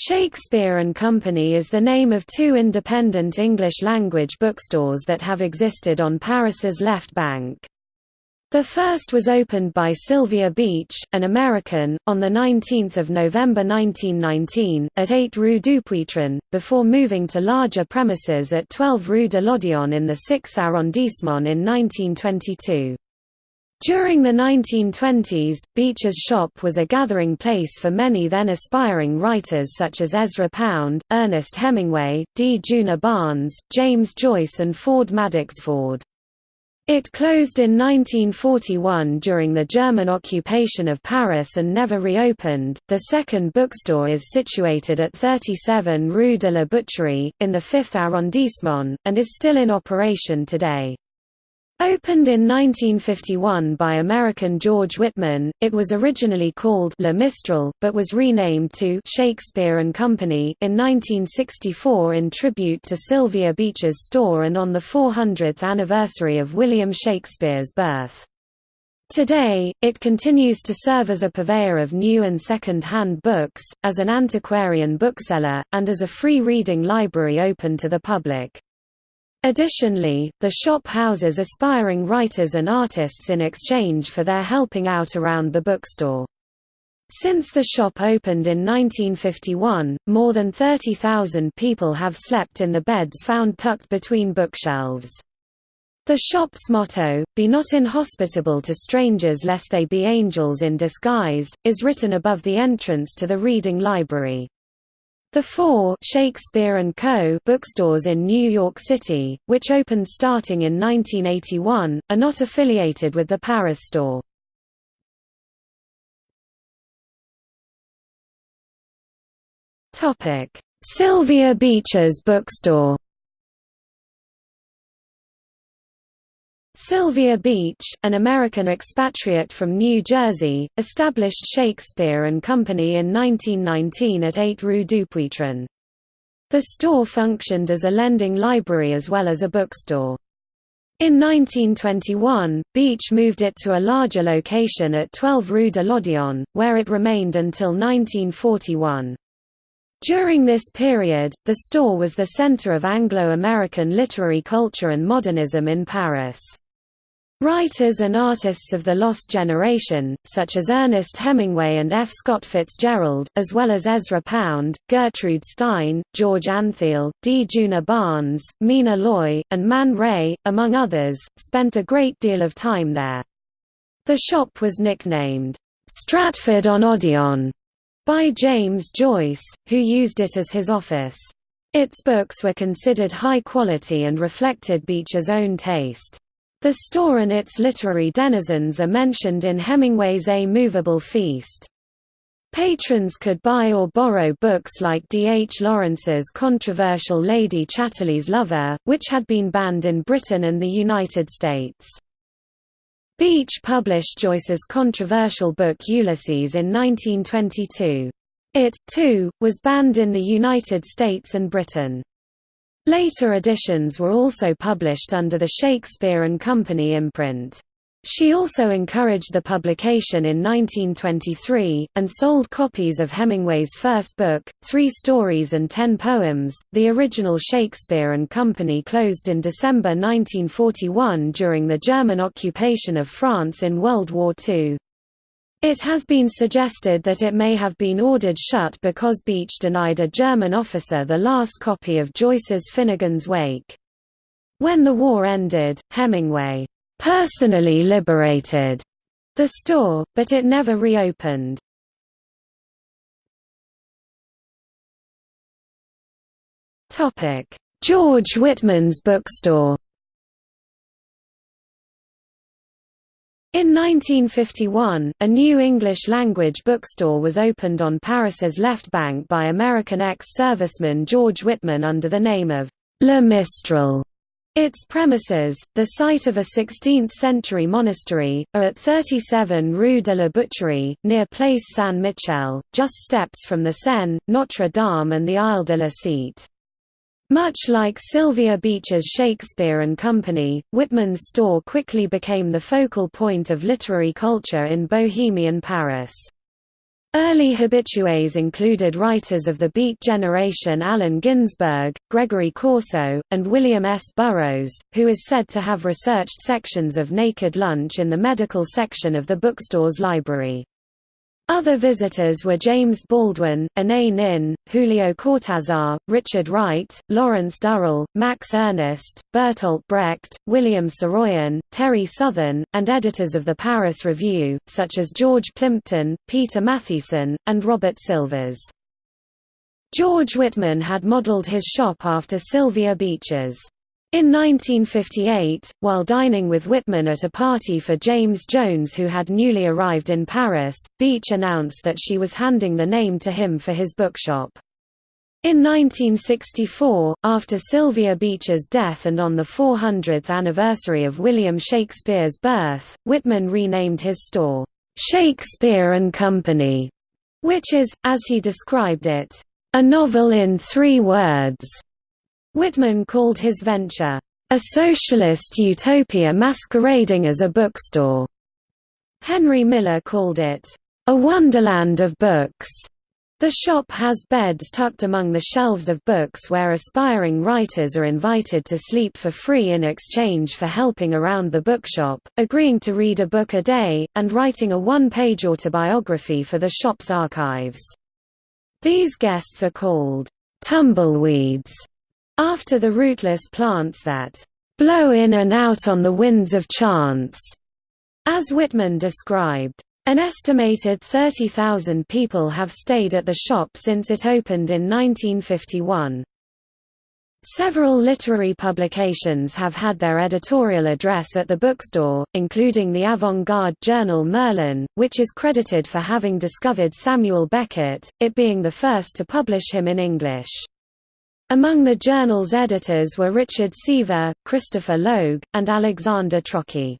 Shakespeare and Company is the name of two independent English-language bookstores that have existed on Paris's left bank. The first was opened by Sylvia Beach, an American, on 19 November 1919, at 8 Rue Dupuytren, before moving to larger premises at 12 Rue de l'Odéon in the 6th arrondissement in 1922. During the 1920s, Beach's shop was a gathering place for many then aspiring writers such as Ezra Pound, Ernest Hemingway, D. Djuna Barnes, James Joyce and Ford Madox Ford. It closed in 1941 during the German occupation of Paris and never reopened. The second bookstore is situated at 37 Rue de la Boucherie, in the 5th arrondissement, and is still in operation today. Opened in 1951 by American George Whitman, it was originally called Le Mistral, but was renamed to Shakespeare and Company in 1964 in tribute to Sylvia Beach's store and on the 400th anniversary of William Shakespeare's birth. Today, it continues to serve as a purveyor of new and second-hand books, as an antiquarian bookseller, and as a free reading library open to the public. Additionally, the shop houses aspiring writers and artists in exchange for their helping out around the bookstore. Since the shop opened in 1951, more than 30,000 people have slept in the beds found tucked between bookshelves. The shop's motto, Be not inhospitable to strangers lest they be angels in disguise, is written above the entrance to the reading library. The four Shakespeare & Co. bookstores in New York City, which opened starting in 1981, are not affiliated with the Paris store. Sylvia Beach's bookstore Sylvia Beach, an American expatriate from New Jersey, established Shakespeare and Company in 1919 at 8 Rue Dupuytren. The store functioned as a lending library as well as a bookstore. In 1921, Beach moved it to a larger location at 12 Rue de l'Odéon, where it remained until 1941. During this period, the store was the center of Anglo-American literary culture and modernism in Paris. Writers and artists of the Lost Generation, such as Ernest Hemingway and F. Scott Fitzgerald, as well as Ezra Pound, Gertrude Stein, George Antheil, D. Djuna Barnes, Mina Loy, and Man Ray, among others, spent a great deal of time there. The shop was nicknamed, Stratford-on-Odéon, by James Joyce, who used it as his office. Its books were considered high quality and reflected Beach's own taste. The store and its literary denizens are mentioned in Hemingway's A Movable Feast. Patrons could buy or borrow books like D. H. Lawrence's controversial Lady Chatterley's Lover, which had been banned in Britain and the United States. Beach published Joyce's controversial book Ulysses in 1922. It, too, was banned in the United States and Britain. Later editions were also published under the Shakespeare and Company imprint. She also encouraged the publication in 1923, and sold copies of Hemingway's first book, Three Stories and Ten Poems. The original Shakespeare and Company closed in December 1941 during the German occupation of France in World War II. It has been suggested that it may have been ordered shut because Beach denied a German officer the last copy of Joyce's Finnegans Wake. When the war ended, Hemingway personally liberated the store, but it never reopened. George Whitman's bookstore In 1951, a new English-language bookstore was opened on Paris's left bank by American ex-serviceman George Whitman under the name of Le Mistral. Its premises, the site of a 16th-century monastery, are at 37 Rue de la Boucherie, near Place Saint-Michel, just steps from the Seine, Notre Dame and the Isle de la Cite. Much like Sylvia Beach's Shakespeare and Company, Whitman's store quickly became the focal point of literary culture in Bohemian Paris. Early habitués included writers of the Beat generation Allen Ginsberg, Gregory Corso, and William S. Burroughs, who is said to have researched sections of Naked Lunch in the medical section of the bookstore's library. Other visitors were James Baldwin, Anais Nin, Julio Cortázar, Richard Wright, Lawrence Durrell, Max Ernst, Bertolt Brecht, William Saroyan, Terry Southern, and editors of the Paris Review, such as George Plimpton, Peter Matthiessen, and Robert Silvers. George Whitman had modeled his shop after Sylvia Beach's in 1958, while dining with Whitman at a party for James Jones who had newly arrived in Paris, Beach announced that she was handing the name to him for his bookshop. In 1964, after Sylvia Beach's death and on the 400th anniversary of William Shakespeare's birth, Whitman renamed his store, "'Shakespeare and Company", which is, as he described it, "'a novel in three words' Whitman called his venture, "...a socialist utopia masquerading as a bookstore." Henry Miller called it, "...a wonderland of books." The shop has beds tucked among the shelves of books where aspiring writers are invited to sleep for free in exchange for helping around the bookshop, agreeing to read a book a day, and writing a one-page autobiography for the shop's archives. These guests are called tumbleweeds after the rootless plants that blow in and out on the winds of chance, as Whitman described. An estimated 30,000 people have stayed at the shop since it opened in 1951. Several literary publications have had their editorial address at the bookstore, including the avant-garde journal Merlin, which is credited for having discovered Samuel Beckett, it being the first to publish him in English. Among the journal's editors were Richard Seaver, Christopher Logue, and Alexander Trocchi.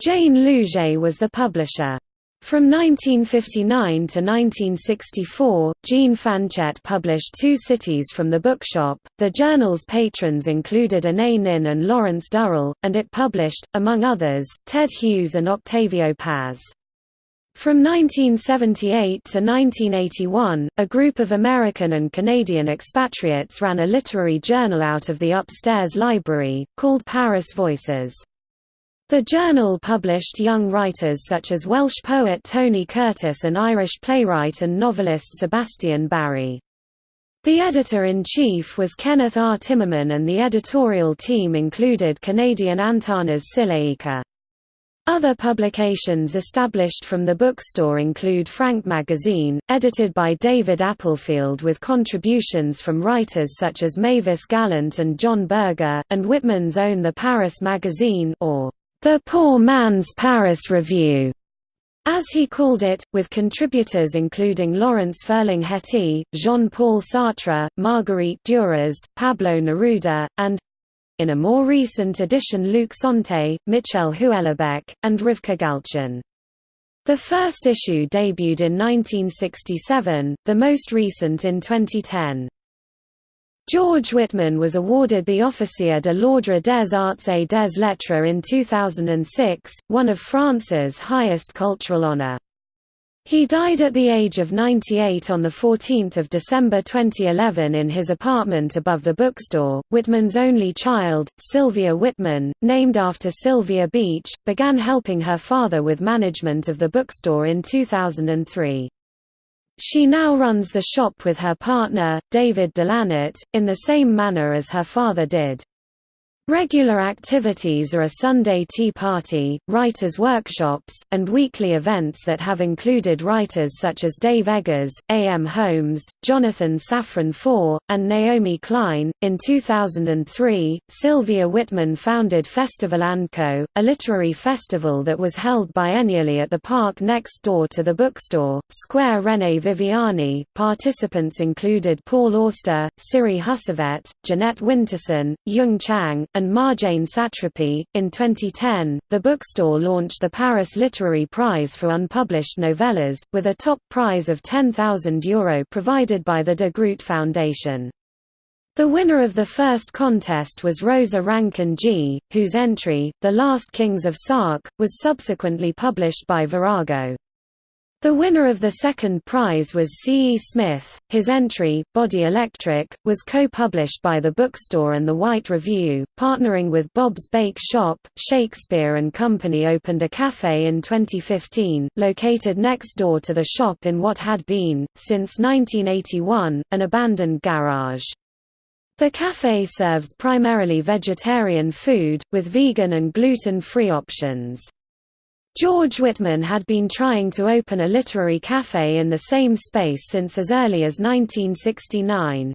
Jane Lougee was the publisher. From 1959 to 1964, Jean Fanchette published two cities from the bookshop. The journal's patrons included Anais Nin and Lawrence Durrell, and it published, among others, Ted Hughes and Octavio Paz. From 1978 to 1981, a group of American and Canadian expatriates ran a literary journal out of the upstairs library, called Paris Voices. The journal published young writers such as Welsh poet Tony Curtis and Irish playwright and novelist Sebastian Barry. The editor-in-chief was Kenneth R. Timmerman and the editorial team included Canadian Antanas Sileika. Other publications established from the bookstore include Frank Magazine, edited by David Applefield with contributions from writers such as Mavis Gallant and John Berger, and Whitman's own The Paris Magazine or The Poor Man's Paris Review, as he called it, with contributors including Lawrence Ferlinghetti, Jean-Paul Sartre, Marguerite Duras, Pablo Neruda, and in a more recent edition Luc Sante, Michel Houellebecq, and Rivka Galchen. The first issue debuted in 1967, the most recent in 2010. George Whitman was awarded the Officier de l'Ordre des Arts et des Lettres in 2006, one of France's highest cultural honor. He died at the age of 98 on 14 December 2011 in his apartment above the bookstore. Whitman's only child, Sylvia Whitman, named after Sylvia Beach, began helping her father with management of the bookstore in 2003. She now runs the shop with her partner, David Delannet, in the same manner as her father did. Regular activities are a Sunday tea party, writers' workshops, and weekly events that have included writers such as Dave Eggers, A. M. Homes, Jonathan Safran Foer, and Naomi Klein. In 2003, Sylvia Whitman founded Festival & Co., a literary festival that was held biennially at the park next door to the bookstore, Square René Viviani. Participants included Paul Auster, Siri Hustvedt, Jeanette Winterson, Jung Chang, and Marjane Satrapi. In 2010, the bookstore launched the Paris Literary Prize for unpublished novellas, with a top prize of €10,000 provided by the De Groot Foundation. The winner of the first contest was Rosa Rankin-Gee, whose entry, The Last Kings of Sark, was subsequently published by Virago. The winner of the second prize was C. E. Smith. His entry, Body Electric, was co-published by the bookstore and the White Review. Partnering with Bob's Bake Shop, Shakespeare and Company opened a cafe in 2015, located next door to the shop in what had been, since 1981, an abandoned garage. The cafe serves primarily vegetarian food, with vegan and gluten-free options. George Whitman had been trying to open a literary café in the same space since as early as 1969.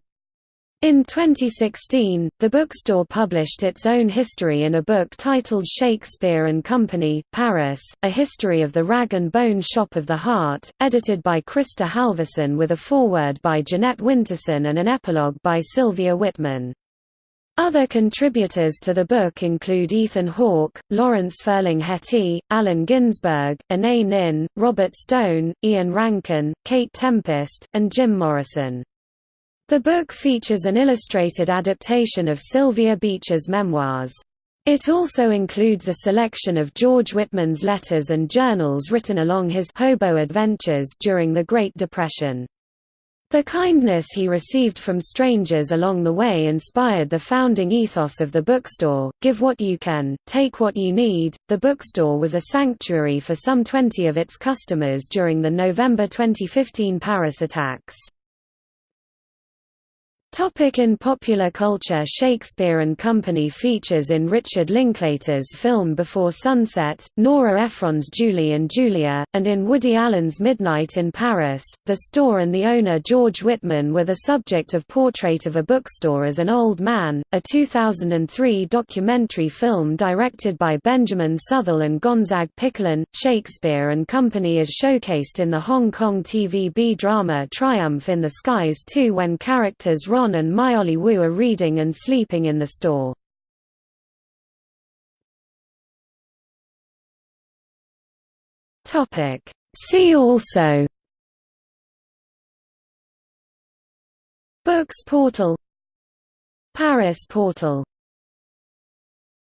In 2016, the bookstore published its own history in a book titled Shakespeare and Company, Paris, A History of the Rag and Bone Shop of the Heart, edited by Krista Halverson with a foreword by Jeanette Winterson and an epilogue by Sylvia Whitman. Other contributors to the book include Ethan Hawke, Lawrence Ferlinghetti, Allen Ginsberg, Anais Nin, Robert Stone, Ian Rankin, Kate Tempest, and Jim Morrison. The book features an illustrated adaptation of Sylvia Beach's memoirs. It also includes a selection of George Whitman's letters and journals written along his hobo adventures during the Great Depression. The kindness he received from strangers along the way inspired the founding ethos of the bookstore give what you can, take what you need. The bookstore was a sanctuary for some 20 of its customers during the November 2015 Paris attacks. Topic in popular culture Shakespeare and Company features in Richard Linklater's film Before Sunset, Nora Ephron's Julie and Julia, and in Woody Allen's Midnight in Paris. The store and the owner George Whitman were the subject of Portrait of a Bookstore as an Old Man, a 2003 documentary film directed by Benjamin Southall and Gonzague Pichelin. Shakespeare and Company is showcased in the Hong Kong TVB drama Triumph in the Skies 2 when characters Ron and Myolie Wu are reading and sleeping in the store. See also. Books portal. Paris portal